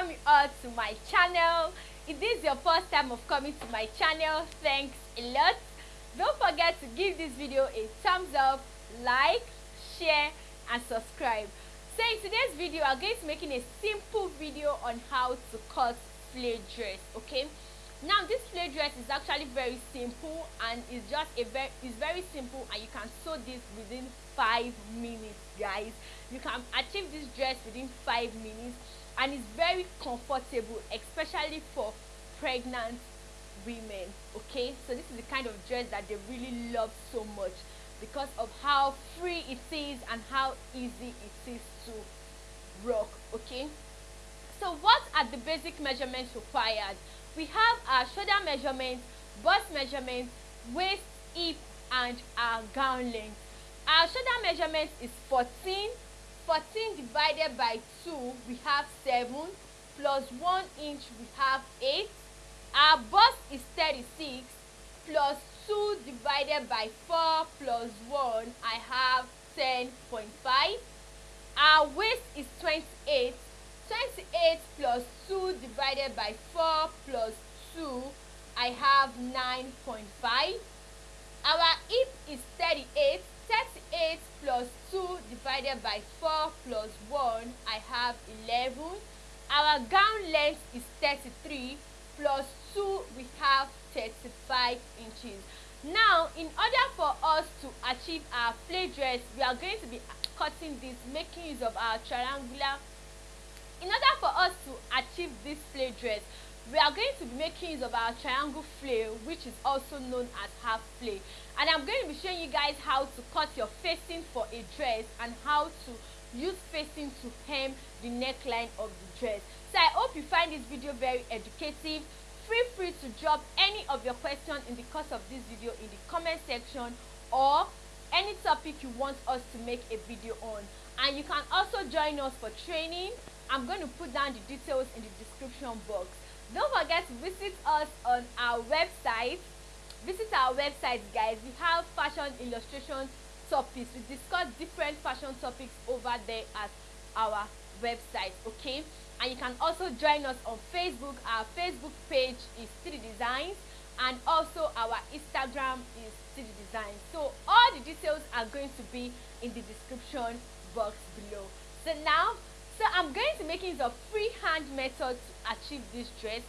welcome you all to my channel. If this is your first time of coming to my channel thanks a lot. Don't forget to give this video a thumbs up like share and subscribe. So in today's video i'm going to making a simple video on how to cut flare dress okay? Now this flare dress is actually very simple and it's just a very it's very simple and you can sew this within five minutes guys. You can achieve this dress within five minutes and it's very comfortable especially for pregnant women okay? So this is the kind of dress that they really love so much because of how free it is and how easy it is to rock okay? So what are the basic measurements required? We have our shoulder measurements bust measurement waist hip and our gown length. Our shoulder measurement is 14 14 divided by 2 we have 7 plus 1 inch we have 8 our bust is 36 plus 2 divided by 4 plus 1 I have 10.5 our waist is 28 28 plus 2 divided by 4 plus 2 I have 9.5 our divided by 4 plus 1 I have 11 our gown length is 33 plus 2 we have 35 inches. Now in order for us to achieve our flare dress we are going to be cutting this making use of our triangular. In order for us to achieve this flare dress we are going to be making use of our triangle flare which is also known as half flare and i'm going to be showing you guys how to cut your facing for a dress and how to use facing to hem the neckline of the dress. So i hope you find this video very educative. Feel free to drop any of your questions in the course of this video in the comment section or any topic you want us to make a video on. And you can also join us for training. I'm going to put down the details in the description box don't forget to visit us on our website. Visit our website guys. We have fashion illustration topics. We discuss different fashion topics over there at our website okay? And you can also join us on facebook. Our facebook page is city designs and also our instagram is city designs. So all the details are going to be in the description box below. So now so i'm going to make use of freehand method to achieve this dress.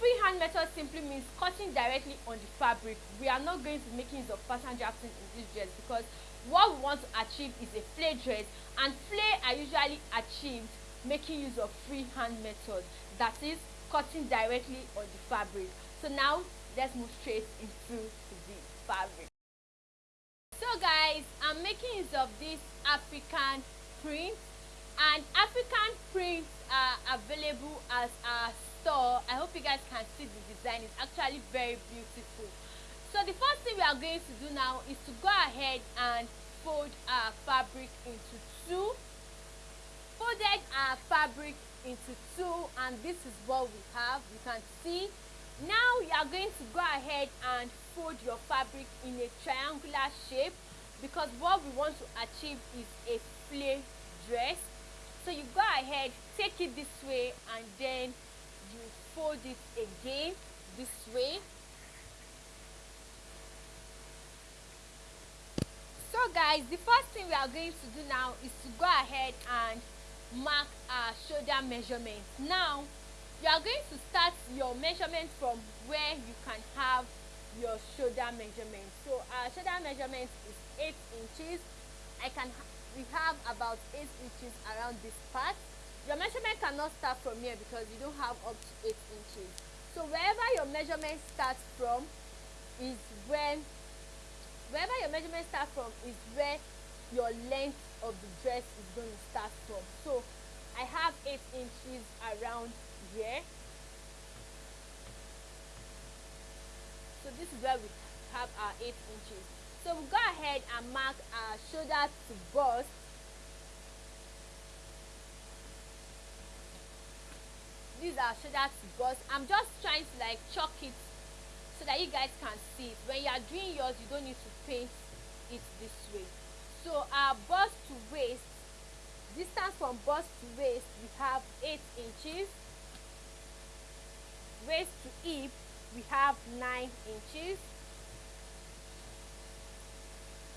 Freehand method simply means cutting directly on the fabric. We are not going to making use of pattern drafting in this dress because what we want to achieve is a flare dress. And flare are usually achieved making use of freehand method. That is cutting directly on the fabric. So now let's move straight into the fabric. So guys i'm making use of this african print and african prints are available as a store. I hope you guys can see the design. It's actually very beautiful. So the first thing we are going to do now is to go ahead and fold our fabric into two. Folded our fabric into two and this is what we have. You can see. Now you are going to go ahead and fold your fabric in a triangular shape because what we want to achieve is a flare dress so you go ahead take it this way and then you fold it again this way. So guys the first thing we are going to do now is to go ahead and mark our shoulder measurement. Now you are going to start your measurement from where you can have your shoulder measurement. So our shoulder measurement is eight inches. I can we have about eight inches around this part your measurement cannot start from here because you don't have up to eight inches. So wherever your measurement starts from is when wherever your measurement starts from is where your length of the dress is going to start from. So i have eight inches around here. So this is where we have our eight inches. So we go ahead and mark our shoulder to bust these are shoulder to bust. I'm just trying to like chalk it so that you guys can see it. When you are doing yours you don't need to paint it this way. So our bust to waist distance from bust to waist we have eight inches. Waist to hip we have 9 inches.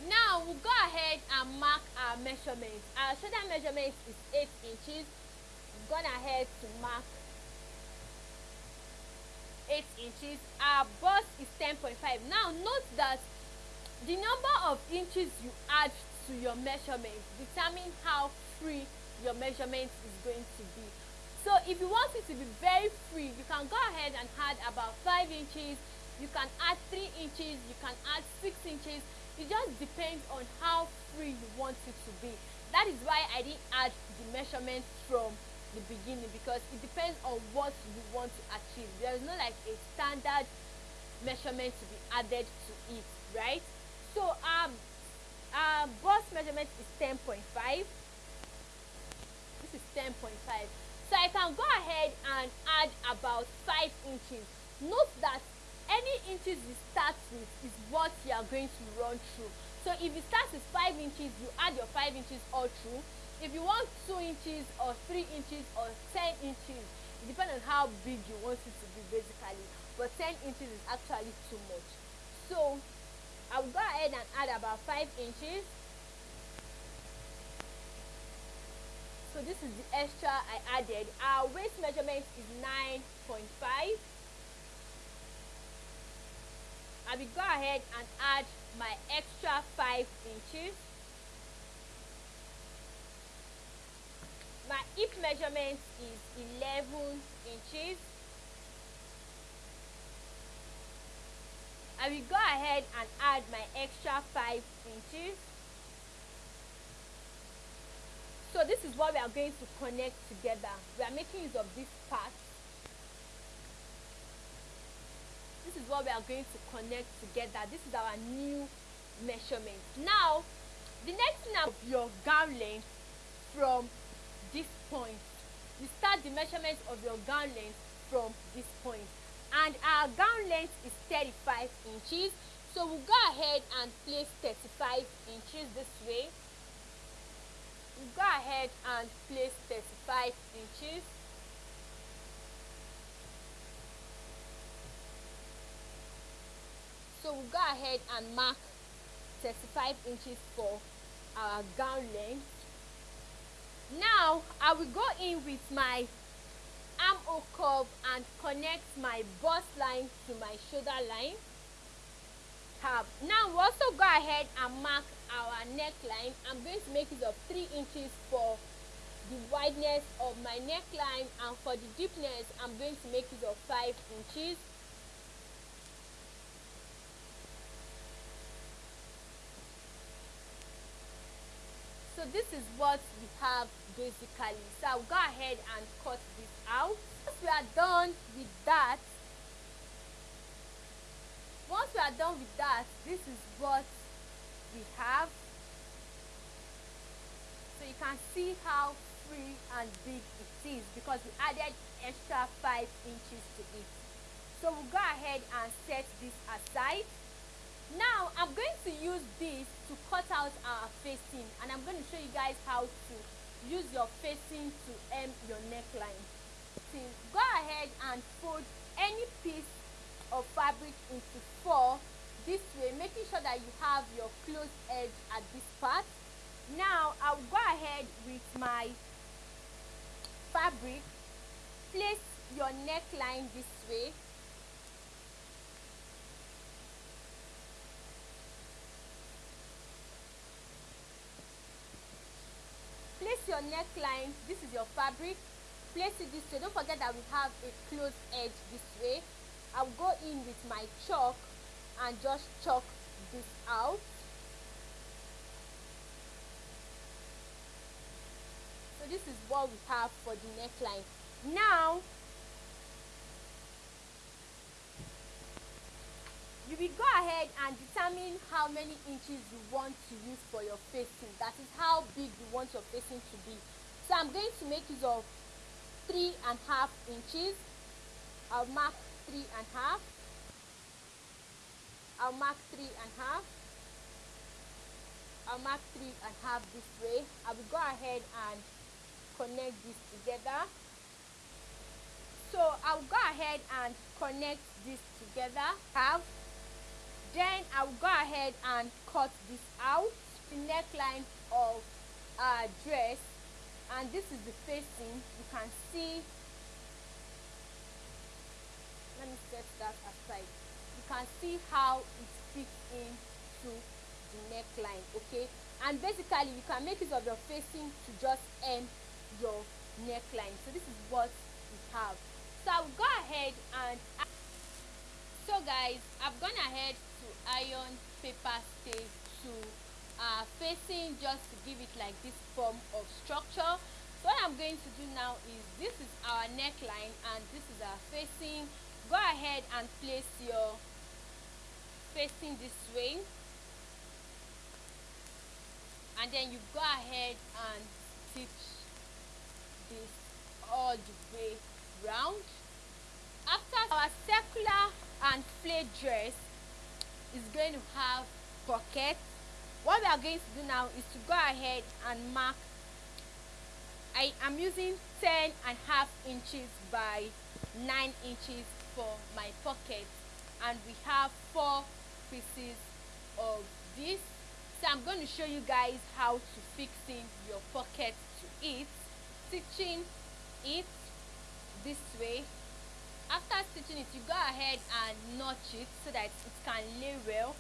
Now we'll go ahead and mark our measurements our shoulder measurement is 8 inches. We've gone ahead to mark 8 inches our bust is 10.5 now note that the number of inches you add to your measurement determine how free your measurement is going to be. So if you want it to be very free you can go ahead and add about 5 inches you can add 3 inches you can add 6 inches. It just depends on how free you want it to be. That is why i didn't add the measurement from the beginning because it depends on what you want to achieve. There is no like a standard measurement to be added to it right? So um our bust measurement is 10.5 this is 10.5 so i can go ahead and add about 5 inches. Note that any inches you start with is what you are going to run through. So if you start with 5 inches you add your 5 inches all through if you want 2 inches or 3 inches or 10 inches it depends on how big you want it to be basically but 10 inches is actually too much so I will go ahead and add about 5 inches. So this is the extra I added. Our waist measurement is 9.5. I will go ahead and add my extra 5 inches. My hip measurement is 11 inches. I will go ahead and add my extra 5 inches. So this is what we are going to connect together. We are making use of this part. This is what we are going to connect together. This is our new measurement. Now, the next thing of your gown length from this point. You start the measurement of your gown length from this point. And our gown length is 35 inches. So we'll go ahead and place 35 inches this way. We'll go ahead and place 35 inches. So we'll go ahead and mark 35 inches for our gown length now i will go in with my armhole curve and connect my bust line to my shoulder line. Tab. Now we also go ahead and mark our neckline. I'm going to make it of three inches for the wideness of my neckline and for the deepness i'm going to make it of five inches this is what we have basically. So i'll go ahead and cut this out. Once we are done with that once we are done with that this is what we have. So you can see how free and big it is because we added extra five inches to it. So we'll go ahead and set this aside now i'm going to use this to cut out our facing and i'm going to show you guys how to use your facing to hem your neckline. So go ahead and fold any piece of fabric into four this way making sure that you have your closed edge at this part. Now i'll go ahead with my fabric. Place your neckline this way neckline this is your fabric place it this way. Don't forget that we have a closed edge this way. I'll go in with my chalk and just chalk this out. So this is what we have for the neckline. Now you will go ahead and determine how many inches you want to use for your facing. That is how big you want your facing to be so i'm going to make use of three and a half inches. I'll mark three and a half. I'll mark three and a half. I'll mark three and a half this way. I will go ahead and connect this together. So i'll go ahead and connect this together. Have. Then i'll go ahead and cut this out. The neckline of our dress and this is the facing you can see. Let me set that aside. You can see how it fits into the neckline okay? And basically you can make use of your facing to just end your neckline. So this is what we have. So i'll go ahead and so guys i've gone ahead to iron paper stage 2 are facing just to give it like this form of structure. What i'm going to do now is this is our neckline and this is our facing. Go ahead and place your facing this way. And then you go ahead and stitch this all the way round. After our circular and plate dress is going to have pockets what we are going to do now is to go ahead and mark I am using 10 and half inches by 9 inches for my pocket. And we have four pieces of this. So I'm going to show you guys how to fix in your pocket to it. Stitching it this way. After stitching it you go ahead and notch it so that it can lay well.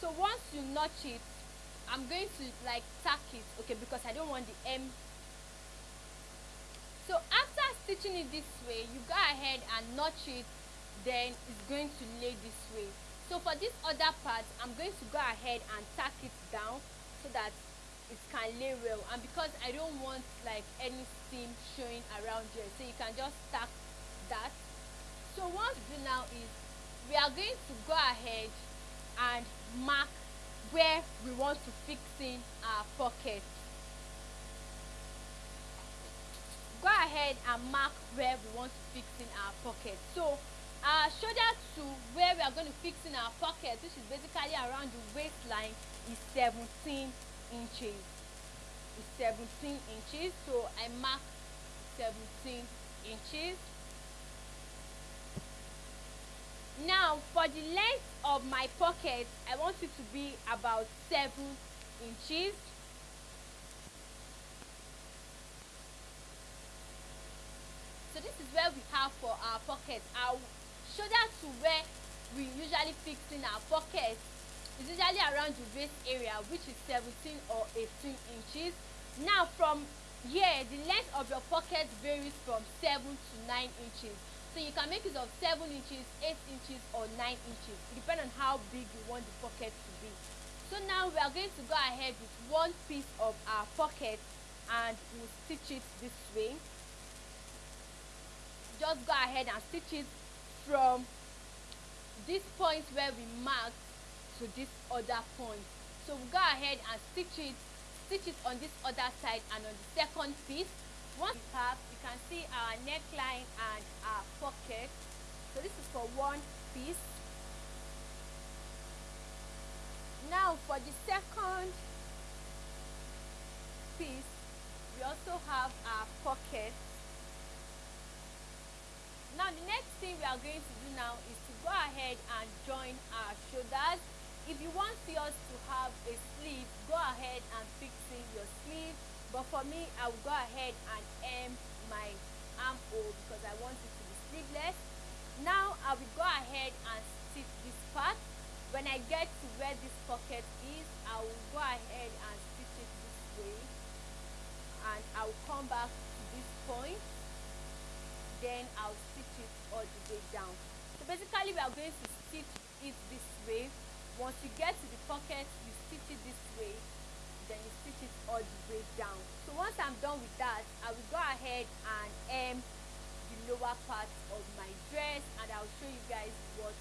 So once you notch it I'm going to like tack it okay because I don't want the M. So after stitching it this way you go ahead and notch it then it's going to lay this way. So for this other part I'm going to go ahead and tack it down so that it can lay well. And because I don't want like any seam showing around here so you can just tack that. So what we do now is we are going to go ahead and mark where we want to fix in our pocket. Go ahead and mark where we want to fix in our pocket. So our shoulder to where we are going to fix in our pocket which is basically around the waistline is 17 inches. Is 17 inches so i mark 17 inches now for the length of my pocket i want it to be about seven inches. So this is where we have for our pocket. Our shoulder to where we usually fix in our pocket is usually around the waist area which is 17 or 18 inches. Now from here the length of your pocket varies from 7 to 9 inches so you can make use of 7 inches 8 inches or 9 inches depending on how big you want the pocket to be. So now we are going to go ahead with one piece of our pocket and we'll stitch it this way. Just go ahead and stitch it from this point where we marked to this other point. So we'll go ahead and stitch it stitch it on this other side and on the second piece. Once we have can see our neckline and our pocket. So this is for one piece. Now for the second piece we also have our pocket. Now the next thing we are going to do now is to go ahead and join our shoulders. If you want yours to have a sleeve go ahead and fix in your sleeve. But for me i will go ahead and hem my armhole because i want it to be sleeveless. Now i will go ahead and stitch this part. When i get to where this pocket is i will go ahead and stitch it this way. And i will come back to this point. Then i'll stitch it all the way down. So basically we are going to stitch it this way. Once you get to the pocket you stitch it this way then you stitch it all the way down. So once i'm done with that i will go ahead and hem the lower part of my dress and i'll show you guys what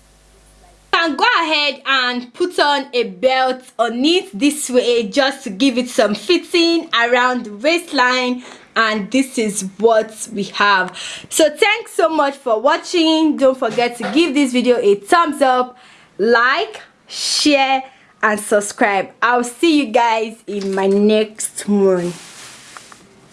can go ahead and put on a belt on it this way just to give it some fitting around the waistline and this is what we have. So thanks so much for watching. Don't forget to give this video a thumbs up like share and subscribe. I'll see you guys in my next one